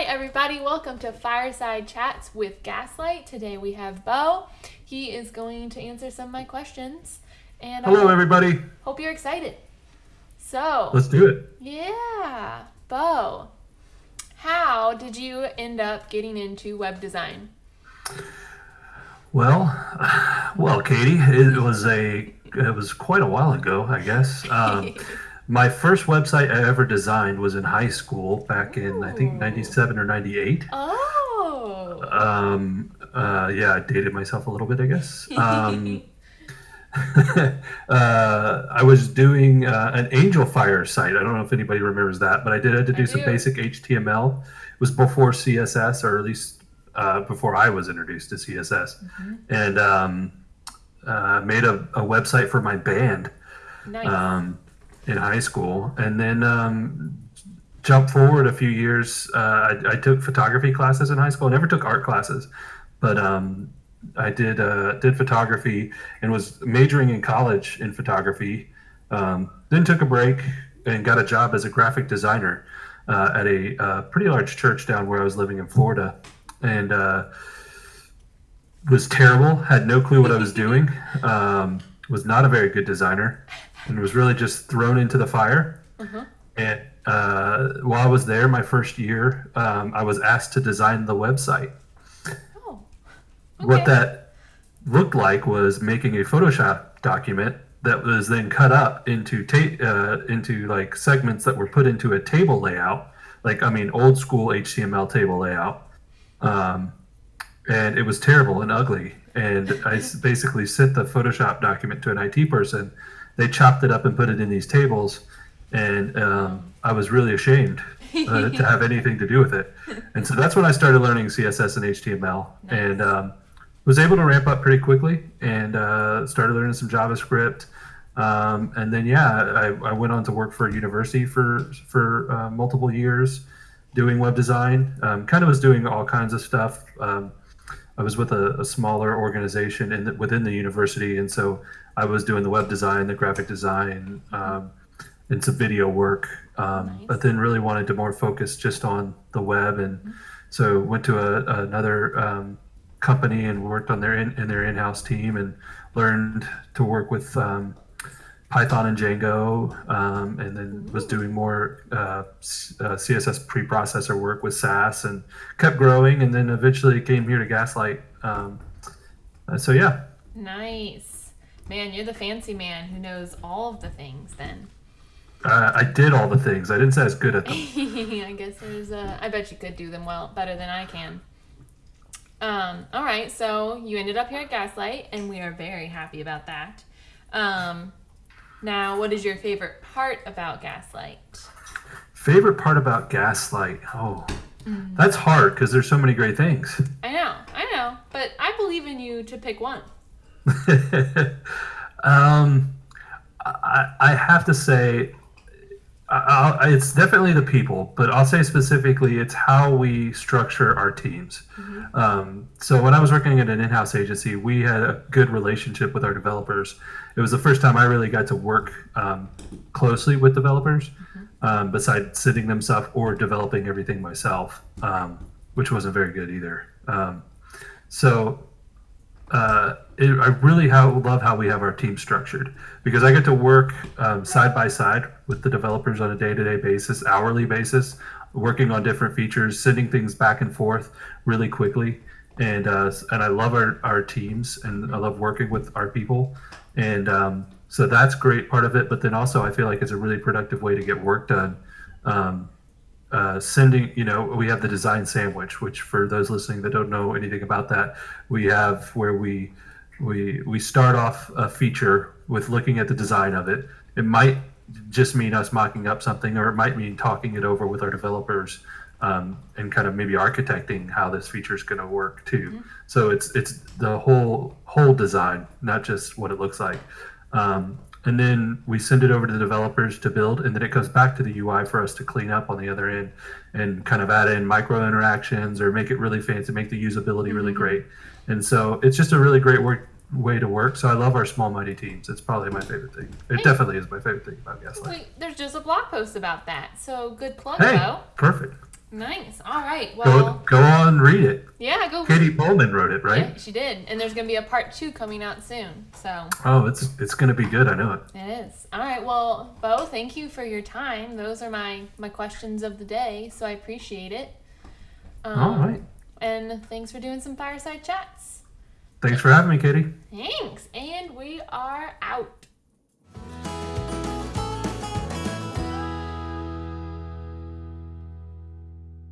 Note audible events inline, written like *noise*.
right, everybody, welcome to Fireside Chats with Gaslight. Today we have Bo. He is going to answer some of my questions. And Hello, I everybody. hope you're excited. So, Let's do it. yeah, Bo, how did you end up getting into web design? Well, *sighs* well, Katie, it was a it was quite a while ago, I guess. Um, *laughs* my first website I ever designed was in high school back in I think '97 or '98. Oh, Um, uh, yeah, I dated myself a little bit, I guess. *laughs* Um, *laughs* uh, I was doing uh, an Angelfire site. I don't know if anybody remembers that, but I did have to I do some do. basic HTML. It was before CSS, or at least uh, before I was introduced to CSS, and um, uh, made a, a website for my band nice. um, in high school, and then um, jump forward a few years. Uh, I, I took photography classes in high school. I never took art classes, but um, I did uh, did photography and was majoring in college in photography. Um, then took a break and got a job as a graphic designer uh, at a uh, pretty large church down where I was living in Florida, and uh, was terrible. Had no clue what I was doing. Um, was not a very good designer, and was really just thrown into the fire. Uh-huh. And uh, while I was there, my first year, um, I was asked to design the website. oh, What that looked like was making a Photoshop document that was then cut up into ta- uh, into like segments that were put into a table layout, like I mean old school HTML table layout, um, and it was terrible and ugly. And I *laughs* basically sent the Photoshop document to an IT person. They chopped it up and put it in these tables, and um, I was really ashamed uh, *laughs* to have anything to do with it. And so that's when I started learning CSS and HTML, and um, was able to ramp up pretty quickly and uh, started learning some JavaScript. Um, and then yeah, I, I went on to work for a university for for uh, multiple years, doing web design. Um, kind of was doing all kinds of stuff. Um, I was with a, a smaller organization in the, within the university, and so I was doing the web design, the graphic design, um, and some video work. Um, Nice. But then really wanted to more focus just on the web, and so went to a, another um, company and worked on their in, in their in-house team and learned to work with um, Python and Django, um, and then was doing more uh, uh, CSS preprocessor work with Sass, and kept growing, and then eventually came here to Gaslight. Um, uh, so yeah, Nice. Man, you're the fancy man who knows all of the things then. uh, I did all the things. I didn't say I was good at them. *laughs* I guess there's a. I bet you could do them well, better than I can. Um, all right, so you ended up here at Gaslight, and we are very happy about that. Um, now, what is your favorite part about Gaslight? Favorite part about Gaslight? Oh, that's hard because there's so many great things. *laughs* I know, I know, but I believe in you to pick one. *laughs* um, I, I have to say, I, I, it's definitely the people, but I'll say specifically, it's how we structure our teams. Um, so when I was working at an in-house agency, we had a good relationship with our developers. It was the first time I really got to work um, closely with developers, um, besides sitting them stuff or developing everything myself, um, which wasn't very good either. Um, so uh, it, I really how, love how we have our team structured because I get to work um, side by side with the developers on a day to day basis, hourly basis, working on different features, sending things back and forth really quickly. And uh, and I love our, our teams and I love working with our people. And um, so that's great part of it. But then also I feel like it's a really productive way to get work done. Um, uh, sending, you know, we have the design sandwich, which for those listening that don't know anything about that, we have where we we we start off a feature with looking at the design of it. It might just mean us mocking up something, or it might mean talking it over with our developers um, and kind of maybe architecting how this feature is going to work too. So it's it's the whole whole design, not just what it looks like. Um, and then we send it over to the developers to build, and then it goes back to the UI for us to clean up on the other end and kind of add in micro interactions or make it really fancy, make the usability really great. And so it's just a really great work way to work. So I love our small mighty teams. It's probably my favorite thing. It definitely is my favorite thing about Gaslight. Wait, there's just a blog post about that. So good plug, Hey, Bo. perfect. Nice. All right. Go Well, go on, read it. yeah, go. Katie Pullman wrote it, right? Yeah, she did. And there's going to be a part two coming out soon. So Oh, it's it's gonna be good. I know it. it is. All right. Well, Bo, thank you for your time. Those are my, my questions of the day. So I appreciate it. Um, All right. And thanks for doing some fireside chats. Thanks for having me, Katie. Thanks.